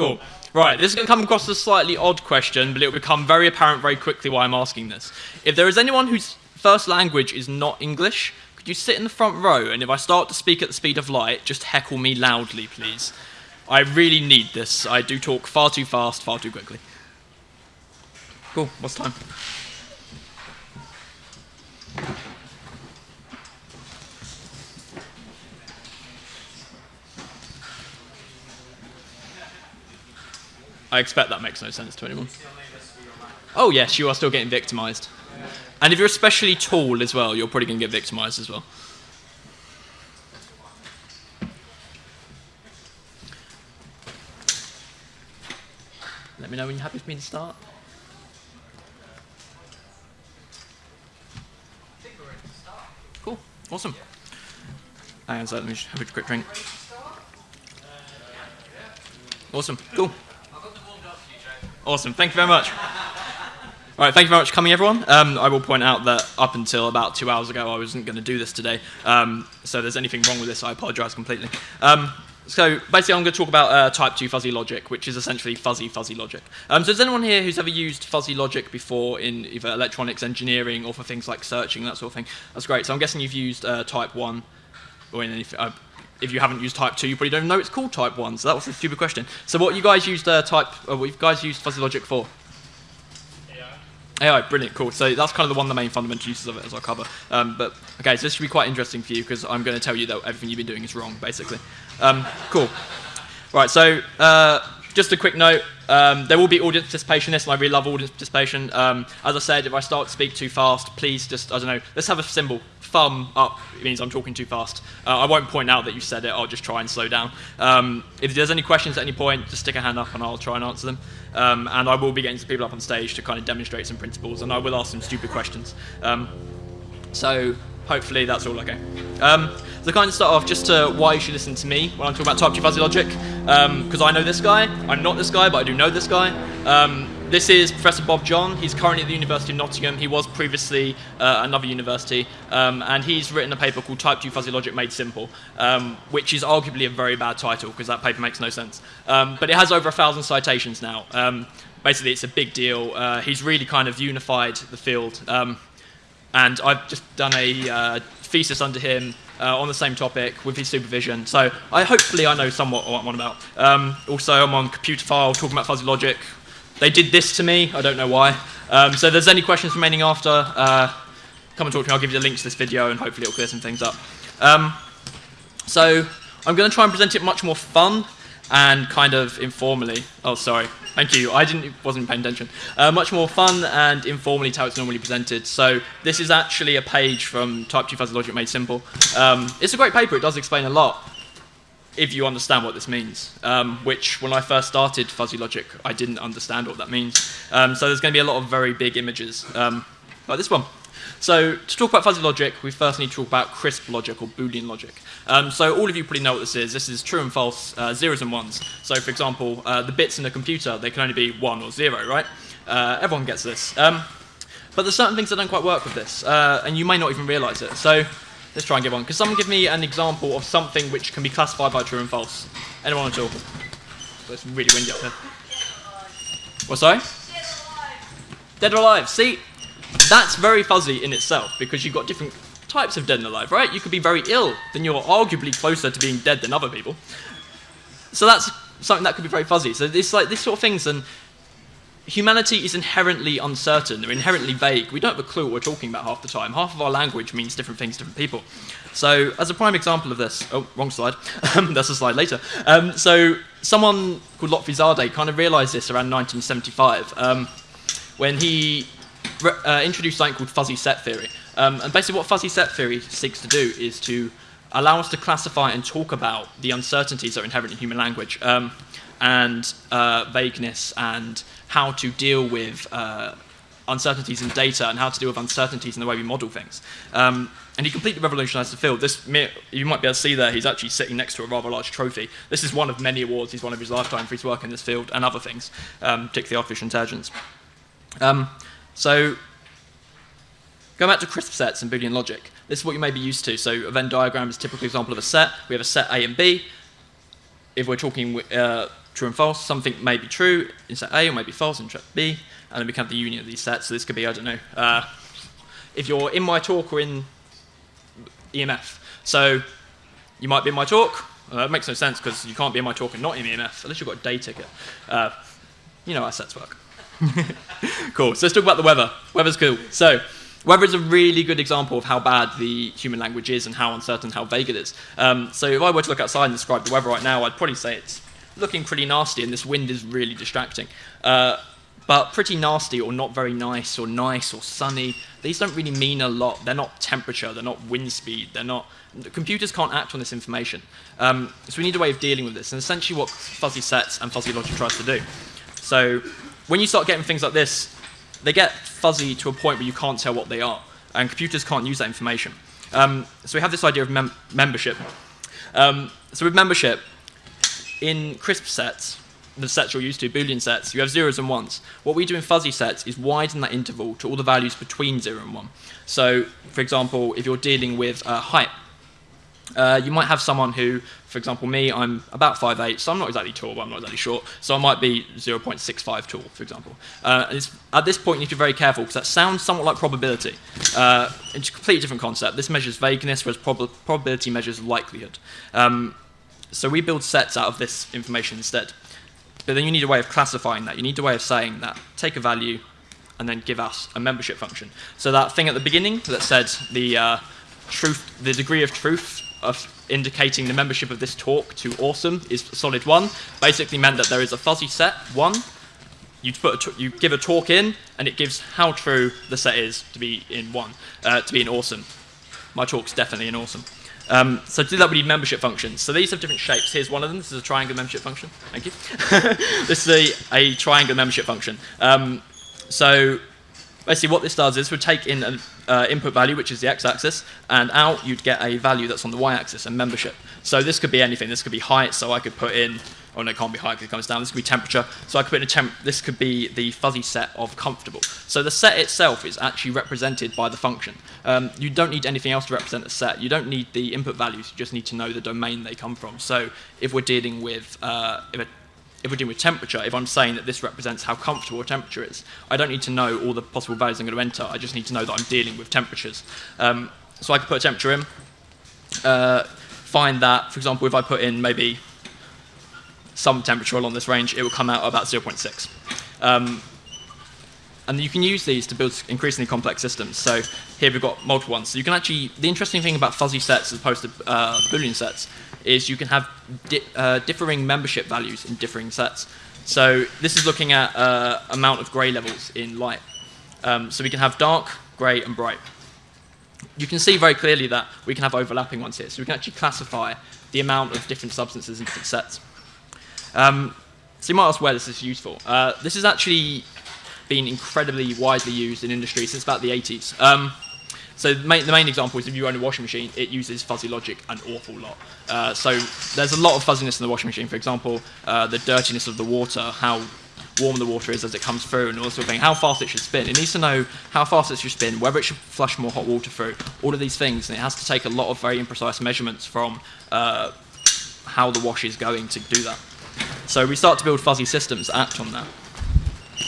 Cool. Right, this is going to come across as a slightly odd question, but it will become very apparent very quickly why I'm asking this. If there is anyone whose first language is not English, could you sit in the front row, and if I start to speak at the speed of light, just heckle me loudly, please? I really need this. I do talk far too fast, far too quickly. Cool, what's time? I expect that makes no sense to anyone. Oh yes, you are still getting victimized. And if you're especially tall as well, you're probably going to get victimized as well. Let me know when you're happy for me to start. Cool, awesome. Hang on, so let me just have a quick drink. Awesome, cool. Awesome, thank you very much. All right, thank you very much for coming, everyone. Um, I will point out that up until about two hours ago, I wasn't going to do this today. Um, so if there's anything wrong with this, I apologize completely. Um, so basically, I'm going to talk about uh, type 2 fuzzy logic, which is essentially fuzzy fuzzy logic. Um, so is anyone here who's ever used fuzzy logic before in either electronics engineering or for things like searching, that sort of thing? That's great. So I'm guessing you've used uh, type 1 or in any, uh, if you haven't used type 2, you probably don't know it's called type 1, so that was a stupid question. So what you guys used uh, type, uh, what you guys used fuzzy logic for? AI. AI, brilliant, cool. So that's kind of the one of the main fundamental uses of it as I'll cover. Um, but, okay, so this should be quite interesting for you because I'm going to tell you that everything you've been doing is wrong, basically. Um, cool. Right, so uh, just a quick note. Um, there will be audience participation in this, and I really love audience participation. Um, as I said, if I start to speak too fast, please just, I don't know, let's have a symbol thumb up means I'm talking too fast. Uh, I won't point out that you said it, I'll just try and slow down. Um, if there's any questions at any point, just stick a hand up and I'll try and answer them. Um, and I will be getting some people up on stage to kind of demonstrate some principles, and I will ask some stupid questions. Um, so hopefully that's all okay. Um, so kind of start off just to why you should listen to me when I'm talking about type 2 fuzzy logic, because um, I know this guy. I'm not this guy, but I do know this guy. This is Professor Bob John. He's currently at the University of Nottingham. He was previously uh, another university, um, and he's written a paper called Type 2 Fuzzy Logic Made Simple, um, which is arguably a very bad title because that paper makes no sense. Um, but it has over a thousand citations now. Um, basically, it's a big deal. Uh, he's really kind of unified the field, um, and I've just done a uh, thesis under him uh, on the same topic with his supervision. So I hopefully I know somewhat what I'm on about. Um, also, I'm on Computerphile talking about fuzzy logic, they did this to me. I don't know why. Um, so if there's any questions remaining after, uh, come and talk to me. I'll give you the link to this video and hopefully it'll clear some things up. Um, so I'm going to try and present it much more fun and kind of informally. Oh, sorry. Thank you. I didn't, wasn't paying attention. Uh, much more fun and informally to how it's normally presented. So this is actually a page from Type 2 Fuzzy Logic Made Simple. Um, it's a great paper. It does explain a lot if you understand what this means, um, which when I first started fuzzy logic, I didn't understand what that means. Um, so there's going to be a lot of very big images, um, like this one. So to talk about fuzzy logic, we first need to talk about crisp logic or Boolean logic. Um, so all of you probably know what this is. This is true and false, uh, zeros and ones. So for example, uh, the bits in a computer, they can only be one or zero, right? Uh, everyone gets this. Um, but there's certain things that don't quite work with this, uh, and you may not even realize it. So Let's try and give one. Could someone give me an example of something which can be classified by true and false? Anyone at all? So it's really windy up here. What, sorry? Dead or alive. See, that's very fuzzy in itself because you've got different types of dead and alive, right? You could be very ill, then you're arguably closer to being dead than other people. So that's something that could be very fuzzy. So it's like this sort of things, and humanity is inherently uncertain, or inherently vague. We don't have a clue what we're talking about half the time. Half of our language means different things to different people. So, as a prime example of this, oh, wrong slide, that's a slide later. Um, so, someone called Lotfi Zadeh kind of realized this around 1975 um, when he uh, introduced something called fuzzy set theory. Um, and basically, what fuzzy set theory seeks to do is to allow us to classify and talk about the uncertainties that are inherent in human language um, and uh, vagueness and how to deal with uh, uncertainties in data and how to deal with uncertainties in the way we model things. Um, and he completely revolutionized the field. This, you might be able to see there, he's actually sitting next to a rather large trophy. This is one of many awards he's won of his lifetime for his work in this field and other things, um, particularly artificial intelligence. Um, so, going back to crisp sets and Boolean logic, this is what you may be used to. So, a Venn diagram is a typical example of a set. We have a set A and B. If we're talking uh, true and false. Something may be true in set A or may be false in set B, and then we have the union of these sets. So this could be, I don't know, uh, if you're in my talk or in EMF. So you might be in my talk. Uh, it makes no sense because you can't be in my talk and not in EMF unless you've got a day ticket. Uh, you know how sets work. cool. So let's talk about the weather. Weather's cool. So weather is a really good example of how bad the human language is and how uncertain, how vague it is. Um, so if I were to look outside and describe the weather right now, I'd probably say it's looking pretty nasty and this wind is really distracting. Uh, but pretty nasty or not very nice or nice or sunny, these don't really mean a lot. They're not temperature, they're not wind speed, they're not... Computers can't act on this information. Um, so we need a way of dealing with this, and essentially what fuzzy sets and fuzzy logic tries to do. So when you start getting things like this, they get fuzzy to a point where you can't tell what they are, and computers can't use that information. Um, so we have this idea of mem membership. Um, so with membership, in crisp sets, the sets you're used to, Boolean sets, you have zeros and ones. What we do in fuzzy sets is widen that interval to all the values between zero and one. So, for example, if you're dealing with uh, height, uh, you might have someone who, for example, me, I'm about 5'8", so I'm not exactly tall, but I'm not exactly short, so I might be 0.65 tall, for example. Uh, at this point, you need to be very careful, because that sounds somewhat like probability. Uh, it's a completely different concept. This measures vagueness, whereas prob probability measures likelihood. Um, so we build sets out of this information instead. But then you need a way of classifying that. You need a way of saying that take a value and then give us a membership function. So that thing at the beginning that said the uh, truth, the degree of truth of indicating the membership of this talk to awesome is solid one, basically meant that there is a fuzzy set, one, you, put you give a talk in, and it gives how true the set is to be in one, uh, to be in awesome. My talk's definitely in awesome. Um, so to do that, we need membership functions. So these have different shapes. Here's one of them. This is a triangle membership function. Thank you. this is a, a triangle membership function. Um, so basically what this does is we take in an uh, input value, which is the x-axis, and out you'd get a value that's on the y-axis, and membership. So this could be anything. This could be height, so I could put in oh no, it can't be height because it comes down. This could be temperature. So I could put in a temp. This could be the fuzzy set of comfortable. So the set itself is actually represented by the function. Um, you don't need anything else to represent the set. You don't need the input values. You just need to know the domain they come from. So if we're dealing with uh, if, a, if we're dealing with temperature, if I'm saying that this represents how comfortable a temperature is, I don't need to know all the possible values I'm going to enter. I just need to know that I'm dealing with temperatures. Um, so I could put a temperature in. Uh, find that, for example, if I put in maybe some temperature along this range, it will come out about 0.6. Um, and you can use these to build increasingly complex systems. So here we've got multiple ones. So you can actually, the interesting thing about fuzzy sets as opposed to uh, Boolean sets is you can have di uh, differing membership values in differing sets. So this is looking at uh, amount of gray levels in light. Um, so we can have dark, gray, and bright. You can see very clearly that we can have overlapping ones here. So we can actually classify the amount of different substances in different sets. Um, so you might ask where this is useful. Uh, this has actually been incredibly widely used in industry since about the 80s. Um, so the main, the main, example is if you own a washing machine, it uses fuzzy logic an awful lot. Uh, so there's a lot of fuzziness in the washing machine. For example, uh, the dirtiness of the water, how warm the water is as it comes through, and all sort of thing, how fast it should spin. It needs to know how fast it should spin, whether it should flush more hot water through, all of these things, and it has to take a lot of very imprecise measurements from uh, how the wash is going to do that. So we start to build fuzzy systems that act on that.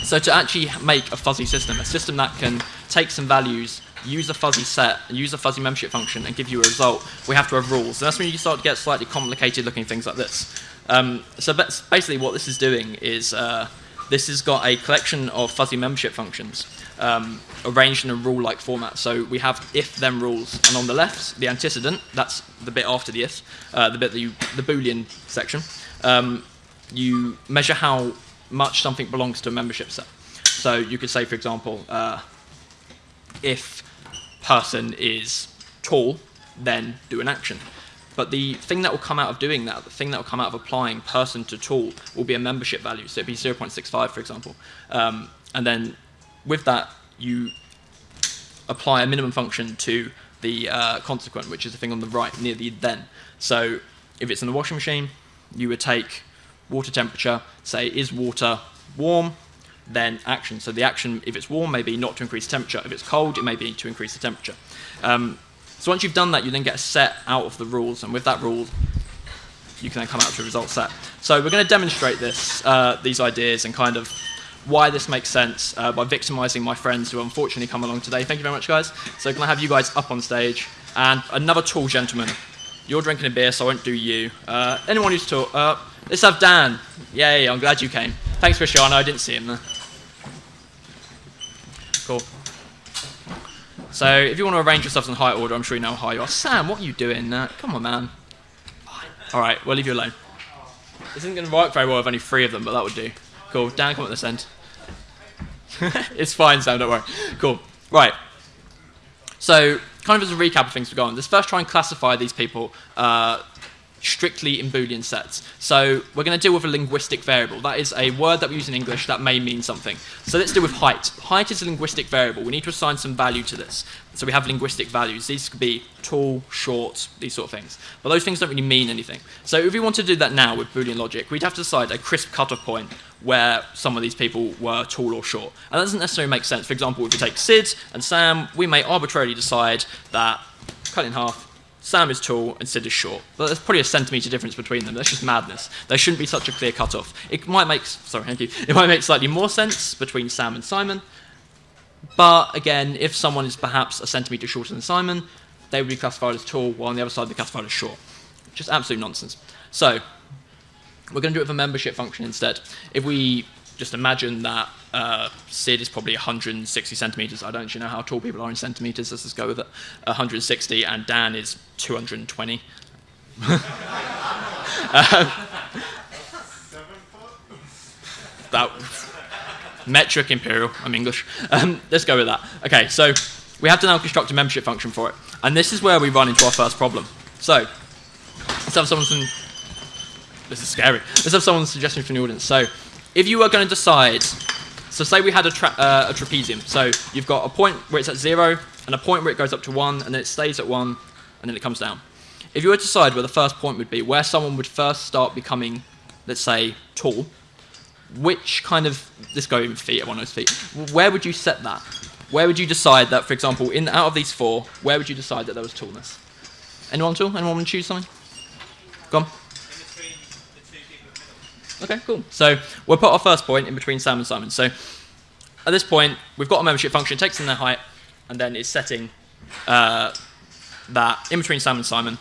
So to actually make a fuzzy system, a system that can take some values, use a fuzzy set, use a fuzzy membership function, and give you a result, we have to have rules. And that's when you start to get slightly complicated looking things like this. Um, so basically what this is doing is uh, this has got a collection of fuzzy membership functions um, arranged in a rule-like format. So we have if-then rules, and on the left, the antecedent, that's the bit after the if, uh, the bit that you, the Boolean section. Um, you measure how much something belongs to a membership set. So you could say, for example, uh, if person is tall, then do an action. But the thing that will come out of doing that, the thing that will come out of applying person to tall, will be a membership value. So it'd be 0.65, for example. Um, and then with that, you apply a minimum function to the uh, consequent, which is the thing on the right near the then. So if it's in the washing machine, you would take water temperature, say is water warm, then action. So the action, if it's warm, may be not to increase temperature. If it's cold, it may be to increase the temperature. Um, so once you've done that, you then get a set out of the rules, and with that rule, you can then come out to a result set. So we're going to demonstrate this, uh, these ideas and kind of why this makes sense uh, by victimizing my friends who unfortunately come along today. Thank you very much, guys. So can I have you guys up on stage? And another tall gentleman. You're drinking a beer, so I won't do you. Uh, anyone who's tall? Let's have Dan. Yay, I'm glad you came. Thanks, for Cristiano. I didn't see him there. Cool. So if you want to arrange yourselves in height order, I'm sure you know how high you are. Sam, what are you doing? Uh, come on, man. All right, we'll leave you alone. This isn't going to work very well with only three of them, but that would do. Cool. Dan, come at this end. it's fine, Sam, don't worry. Cool. Right. So, kind of as a recap of things we've gone, let's first try and classify these people uh, strictly in Boolean sets. So we're going to deal with a linguistic variable. That is a word that we use in English that may mean something. So let's deal with height. Height is a linguistic variable. We need to assign some value to this. So we have linguistic values. These could be tall, short, these sort of things. But those things don't really mean anything. So if we want to do that now with Boolean logic, we'd have to decide a crisp cutoff point where some of these people were tall or short. And that doesn't necessarily make sense. For example, if we take Sid and Sam, we may arbitrarily decide that, cut in half, Sam is tall and Sid is short. But there's probably a centimetre difference between them. That's just madness. There shouldn't be such a clear cut-off. It might make, sorry, thank you. It might make slightly more sense between Sam and Simon. But again, if someone is perhaps a centimetre shorter than Simon, they would be classified as tall, while on the other side they're classified as short. Just absolute nonsense. So, we're going to do it with a membership function instead. If we just imagine that uh, Sid is probably 160 centimeters. I don't actually know how tall people are in centimeters. Let's just go with it. 160, and Dan is 220. uh, that metric imperial. I'm English. Um, let's go with that. Okay, so we have to now construct a membership function for it, and this is where we run into our first problem. So let's have someone. Some, this is scary. Let's have someone's suggestion from the audience. So if you were going to decide, so say we had a, tra uh, a trapezium. So you've got a point where it's at zero, and a point where it goes up to one, and then it stays at one, and then it comes down. If you were to decide where the first point would be, where someone would first start becoming, let's say, tall, which kind of, let's go in feet of those feet, where would you set that? Where would you decide that, for example, in out of these four, where would you decide that there was tallness? Anyone tall? Anyone want to choose something? Go on. Okay, cool. So we'll put our first point in between Sam and Simon. So at this point, we've got a membership function, takes in their height, and then it's setting uh, that in between Sam and Simon,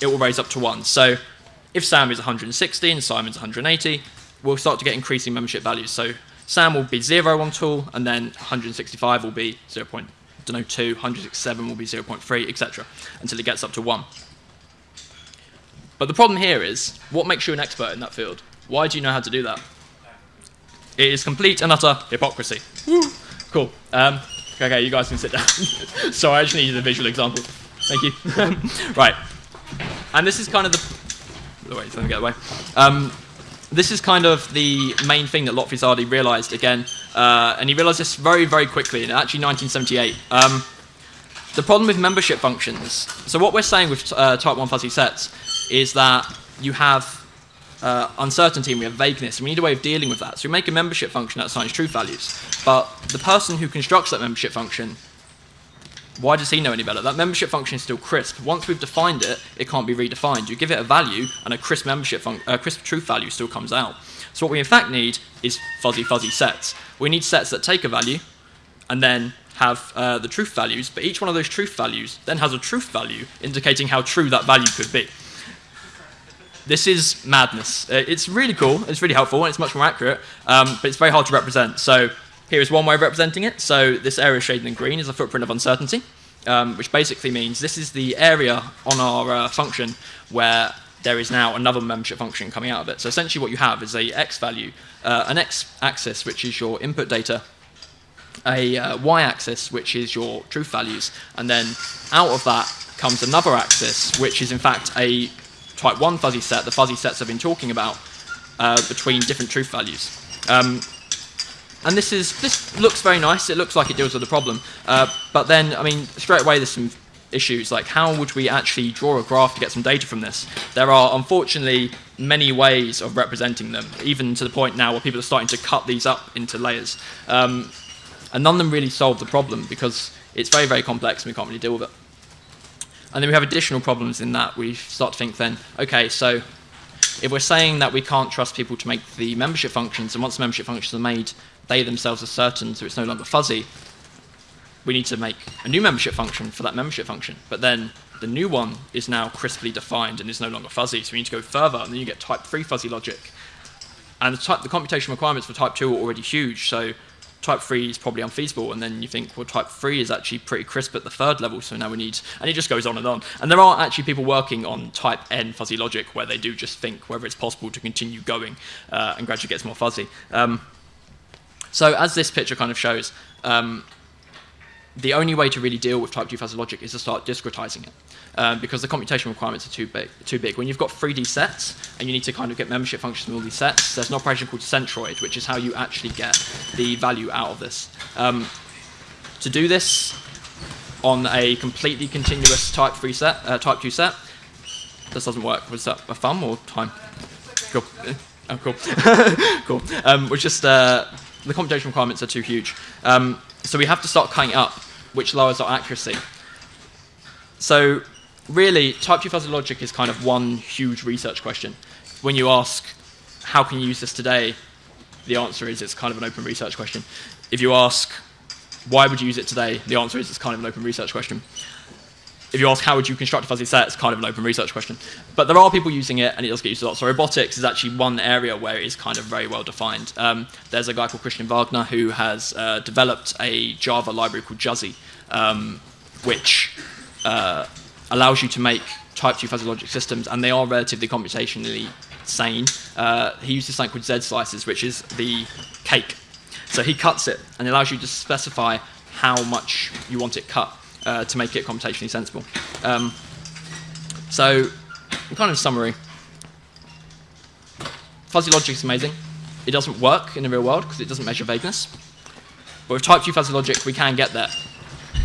it will raise up to 1. So if Sam is 160 and Simon's 180, we'll start to get increasing membership values. So Sam will be 0 on tool, and then 165 will be 0. Point, don't know, 2, 167 will be 0.3, etc., until it gets up to 1. But the problem here is, what makes you an expert in that field? Why do you know how to do that? It is complete and utter hypocrisy. Woo. Cool. Um, okay, you guys can sit down. so I just needed a visual example. Thank you. right. And this is kind of the... Wait, let me get away. Um, this is kind of the main thing that Lotfi Zadeh realized again. Uh, and he realized this very, very quickly in actually 1978. Um, the problem with membership functions, so what we're saying with uh, type 1 fuzzy sets is that you have uh, uncertainty and we have vagueness, and we need a way of dealing with that. So we make a membership function that assigns truth values. But the person who constructs that membership function, why does he know any better? That membership function is still crisp. Once we've defined it, it can't be redefined. You give it a value, and a crisp membership uh, crisp truth value still comes out. So what we in fact need is fuzzy fuzzy sets. We need sets that take a value, and then have uh, the truth values, but each one of those truth values then has a truth value indicating how true that value could be. This is madness. Uh, it's really cool, it's really helpful, and it's much more accurate, um, but it's very hard to represent. So here is one way of representing it. So this area shaded in green is a footprint of uncertainty, um, which basically means this is the area on our uh, function where there is now another membership function coming out of it. So essentially what you have is a x value, uh, an x-axis, which is your input data, a uh, y-axis, which is your truth values, and then out of that comes another axis, which is in fact a type 1 fuzzy set, the fuzzy sets I've been talking about, uh, between different truth values. Um, and this is this looks very nice. It looks like it deals with the problem. Uh, but then, I mean, straight away there's some issues. Like, how would we actually draw a graph to get some data from this? There are, unfortunately, many ways of representing them, even to the point now where people are starting to cut these up into layers. Um, and none of them really solve the problem because it's very, very complex and we can't really deal with it. And then we have additional problems in that we start to think then, okay, so if we're saying that we can't trust people to make the membership functions, and once the membership functions are made, they themselves are certain, so it's no longer fuzzy, we need to make a new membership function for that membership function. But then the new one is now crisply defined and is no longer fuzzy, so we need to go further, and then you get type 3 fuzzy logic. And the, type, the computation requirements for type 2 are already huge, so type 3 is probably unfeasible, and then you think, well, type 3 is actually pretty crisp at the third level, so now we need, and it just goes on and on. And there are actually people working on type n fuzzy logic where they do just think whether it's possible to continue going uh, and gradually gets more fuzzy. Um, so as this picture kind of shows, um, the only way to really deal with type 2 fuzzy logic is to start discretizing it. Um, because the computation requirements are too big, too big. When you've got 3D sets and you need to kind of get membership functions from all these sets, there's an operation called centroid, which is how you actually get the value out of this. Um, to do this on a completely continuous type 3 set, uh, type 2 set, this doesn't work. Was that a thumb or time? Cool. Oh, cool. cool. Um, we're just, uh, the computation requirements are too huge. Um, so we have to start cutting up, which lowers our accuracy. So really, type 2 fuzzy logic is kind of one huge research question. When you ask, how can you use this today, the answer is it's kind of an open research question. If you ask, why would you use it today, the answer is it's kind of an open research question. If you ask, how would you construct a fuzzy set, it's kind of an open research question. But there are people using it, and it does get used a lot. So robotics is actually one area where it is kind of very well defined. Um, there's a guy called Christian Wagner who has uh, developed a Java library called Juzzy, um, which uh, allows you to make type 2 fuzzy logic systems, and they are relatively computationally sane. Uh, he uses something called Z slices, which is the cake. So he cuts it, and it allows you to specify how much you want it cut uh, to make it computationally sensible. Um, so, kind of summary, fuzzy logic is amazing. It doesn't work in the real world because it doesn't measure vagueness. But with type 2 fuzzy logic, we can get there.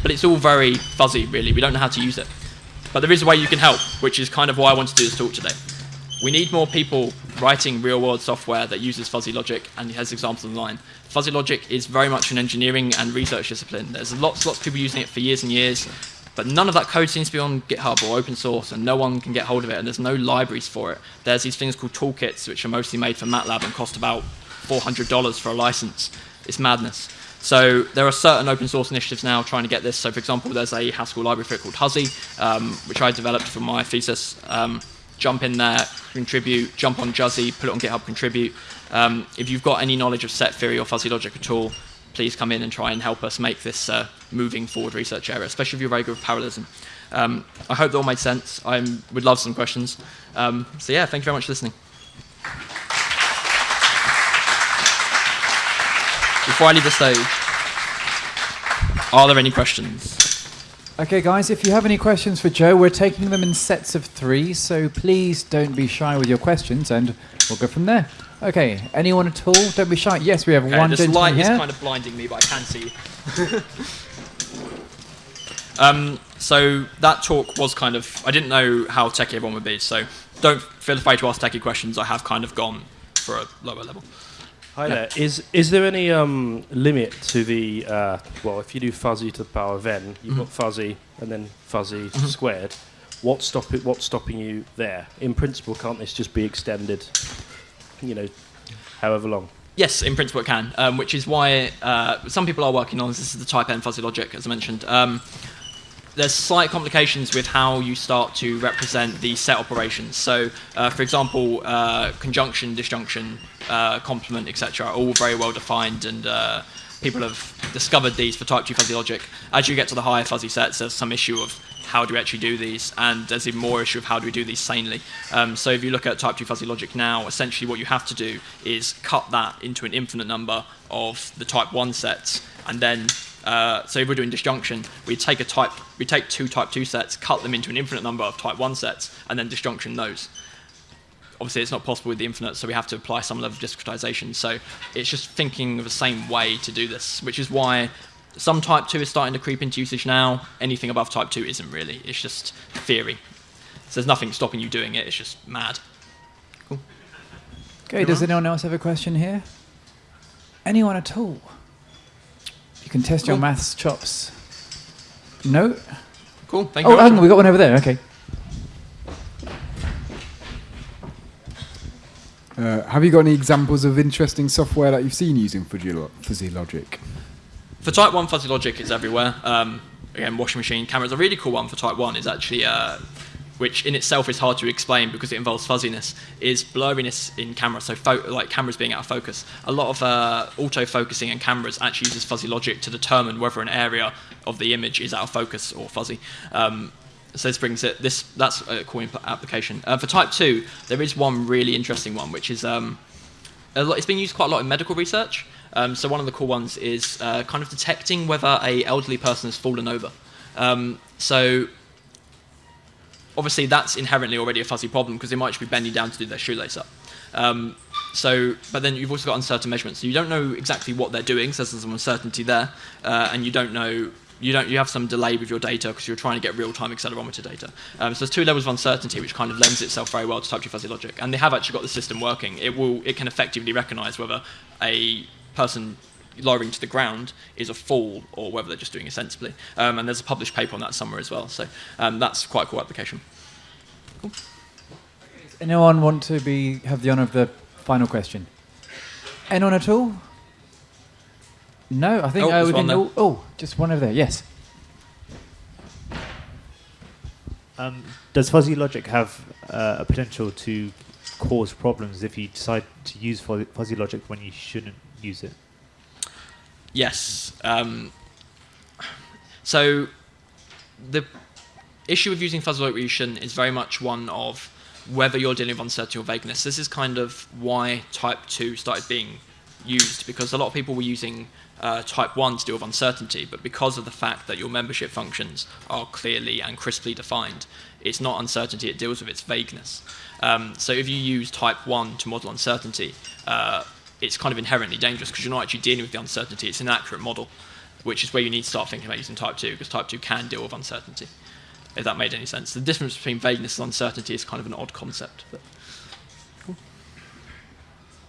But it's all very fuzzy, really. We don't know how to use it. But there is a way you can help, which is kind of why I want to do this talk today. We need more people writing real-world software that uses fuzzy logic and has examples online. Fuzzy logic is very much an engineering and research discipline. There's lots, lots of people using it for years and years, but none of that code seems to be on GitHub or open source, and no one can get hold of it, and there's no libraries for it. There's these things called toolkits, which are mostly made for MATLAB and cost about $400 for a license. It's madness. So there are certain open source initiatives now trying to get this. So for example, there's a Haskell library for it called Huzzy, um, which I developed for my thesis. Um, jump in there, contribute, jump on Juzzy, put it on GitHub, contribute. Um, if you've got any knowledge of set theory or fuzzy logic at all, please come in and try and help us make this uh, moving forward research area, especially if you're very good with parallelism. Um, I hope that all made sense. I would love some questions. Um, so yeah, thank you very much for listening. Before I leave the stage, are there any questions? Okay, guys, if you have any questions for Joe, we're taking them in sets of three, so please don't be shy with your questions, and we'll go from there. Okay, anyone at all? Don't be shy. Yes, we have Okay, one this light here. is kind of blinding me, but I can see. um, so that talk was kind of I didn't know how techie everyone would be, so don't feel afraid to ask techie questions. I have kind of gone for a lower level. Hi there. Is is there any um, limit to the uh, well? If you do fuzzy to the power of n, you've got fuzzy and then fuzzy squared. What's stop it? What's stopping you there? In principle, can't this just be extended? You know, however long. Yes, in principle it can, um, which is why uh, some people are working on this. This is the type n fuzzy logic, as I mentioned. Um, there's slight complications with how you start to represent the set operations. So, uh, for example, uh, conjunction, disjunction, uh, complement, etc., are all very well defined, and uh, people have discovered these for type 2 fuzzy logic. As you get to the higher fuzzy sets, there's some issue of how do we actually do these, and there's even more issue of how do we do these sanely. Um, so if you look at type 2 fuzzy logic now, essentially what you have to do is cut that into an infinite number of the type 1 sets, and then uh, so if we're doing disjunction, we take a type, we take two type 2 sets, cut them into an infinite number of type 1 sets, and then disjunction those. Obviously, it's not possible with the infinite, so we have to apply some level of discretization. So it's just thinking of the same way to do this, which is why some type 2 is starting to creep into usage now. Anything above type 2 isn't really. It's just theory. So there's nothing stopping you doing it. It's just mad. Cool. Okay, does anyone else have a question here? Anyone at all? You can test your maths chops. No? Cool. Thank you. Oh, hang on, much. we got one over there. Okay. Uh, have you got any examples of interesting software that you've seen using fuzzy, lo- fuzzy logic? For Type 1, fuzzy logic is everywhere. Um, again, washing machine cameras. A really cool one for Type 1 is actually, uh, which in itself is hard to explain because it involves fuzziness, is blurriness in camera. So, like cameras being out of focus. A lot of uh, auto-focusing in cameras actually uses fuzzy logic to determine whether an area of the image is out of focus or fuzzy. Um, so this brings it. This that's a cool application. Uh, for Type 2, there is one really interesting one, which is um, lot, it's been used quite a lot in medical research. Um, so one of the cool ones is uh, kind of detecting whether a elderly person has fallen over. Um, so obviously that's inherently already a fuzzy problem because they might just be bending down to do their shoelace up. Um, so, but then you've also got uncertain measurements. So you don't know exactly what they're doing, so there's some uncertainty there, uh, and you don't know. You don't. You have some delay with your data because you're trying to get real-time accelerometer data. Um, so there's two levels of uncertainty, which kind of lends itself very well to Type 2 fuzzy logic. And they have actually got the system working. It will. It can effectively recognise whether a person lowering to the ground is a fall or whether they're just doing it sensibly. Um, and there's a published paper on that somewhere as well. So um, that's quite a cool application. Anyone want to be have the honour of the final question? Anyone at all? No, I think Oh, uh, there's one can. there. Oh, oh, just one over there. Yes. Um, does fuzzy logic have uh, a potential to cause problems if you decide to use fuzzy fuzzy logic when you shouldn't use it? Yes. Um, so the issue of using logic resolution is very much one of whether you're dealing with uncertainty or vagueness. This is kind of why Type 2 started being used because a lot of people were using uh, Type 1 to deal with uncertainty, but because of the fact that your membership functions are clearly and crisply defined, it's not uncertainty it deals with, it's vagueness. Um, so if you use Type 1 to model uncertainty, uh, it's kind of inherently dangerous because you're not actually dealing with the uncertainty, it's an accurate model, which is where you need to start thinking about using Type 2 because Type 2 can deal with uncertainty, if that made any sense. The difference between vagueness and uncertainty is kind of an odd concept. But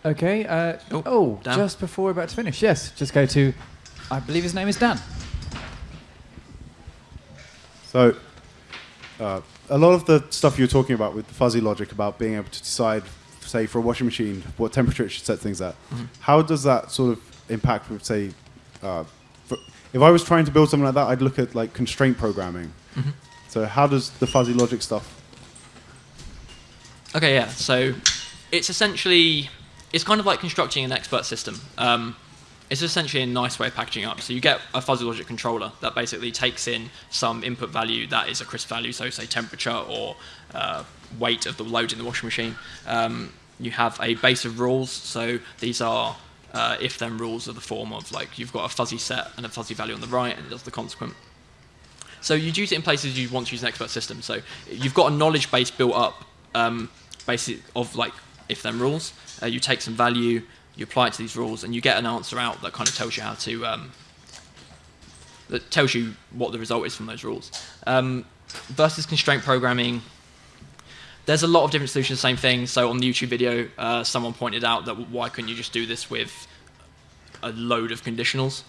Okay. Uh, Oh, oh, Dan. just before we're about to finish, yes, just go to. I believe his name is Dan. So, uh, a lot of the stuff you're talking about with the fuzzy logic about being able to decide, say, for a washing machine, what temperature it should set things at, how does that sort of impact with, say, uh, for, if I was trying to build something like that, I'd look at like constraint programming. So, how does the fuzzy logic stuff? Okay, yeah. So it's essentially it's kind of like constructing an expert system. Um, it's essentially a nice way of packaging up. So you get a fuzzy logic controller that basically takes in some input value that is a crisp value, so say temperature or uh, weight of the load in the washing machine. Um, you have a base of rules. So these are uh, if-then rules of the form of like you've got a fuzzy set and a fuzzy value on the right, and it does the consequent. So you'd use it in places you want to use an expert system. So you've got a knowledge base built up, um, basic of like if then rules. Uh, you take some value, you apply it to these rules, and you get an answer out that kind of tells you how to um, that tells you what the result is from those rules. Um, versus constraint programming. There's a lot of different solutions, same thing. So on the YouTube video, uh, someone pointed out that why couldn't you just do this with a load of conditionals?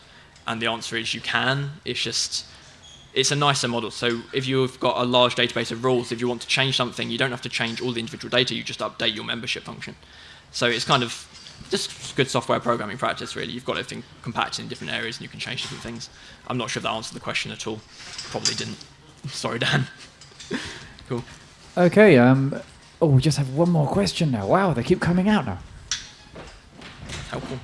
And the answer is you can. It's just it's a nicer model. So if you've got a large database of rules, if you want to change something, you don't have to change all the individual data. You just update your membership function. So it's kind of just good software programming practice, really. You've got everything compacted in different areas, and you can change different things. I'm not sure if that answered the question at all. Probably didn't. Sorry, Dan. cool. Okay. Um. Oh, we just have one more question now. Wow, they keep coming out now. Helpful.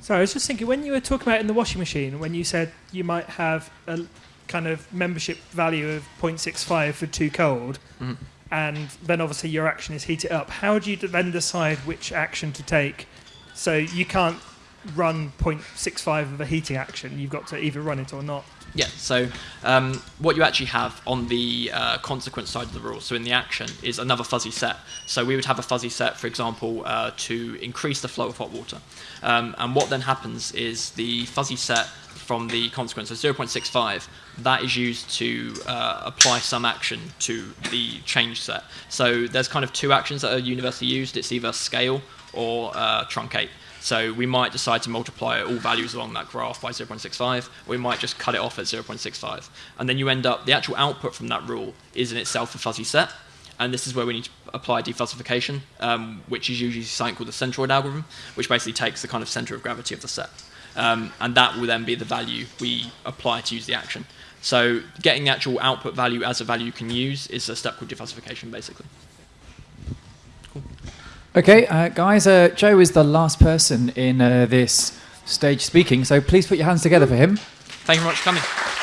So I was just thinking, when you were talking about in the washing machine, when you said you might have a kind of membership value of 0.65 for too cold, Mhm. And then obviously your action is heat it up, how do you then decide which action to take? So you can't run 0.65 of a heating action. You've got to either run it or not. Yeah, so um, what you actually have on the uh, consequence side of the rule, so in the action, is another fuzzy set. So we would have a fuzzy set, for example, uh, to increase the flow of hot water. Um, and what then happens is the fuzzy set from the consequence, so 0.65, that is used to uh, apply some action to the change set. So there's kind of two actions that are universally used. It's either scale or uh, truncate. So we might decide to multiply all values along that graph by 0.65. We might just cut it off at 0.65. And then you end up, the actual output from that rule is in itself a fuzzy set. and this is where we need to apply defuzzification, um, which is usually something called the centroid algorithm, which basically takes the kind of center of gravity of the set. Um, and that will then be the value we apply to use the action. So getting the actual output value as a value you can use is a step called defuzzification, basically. Okay, uh, guys, uh, Joe is the last person in uh, this stage speaking, so please put your hands together for him. Thank you very much for coming.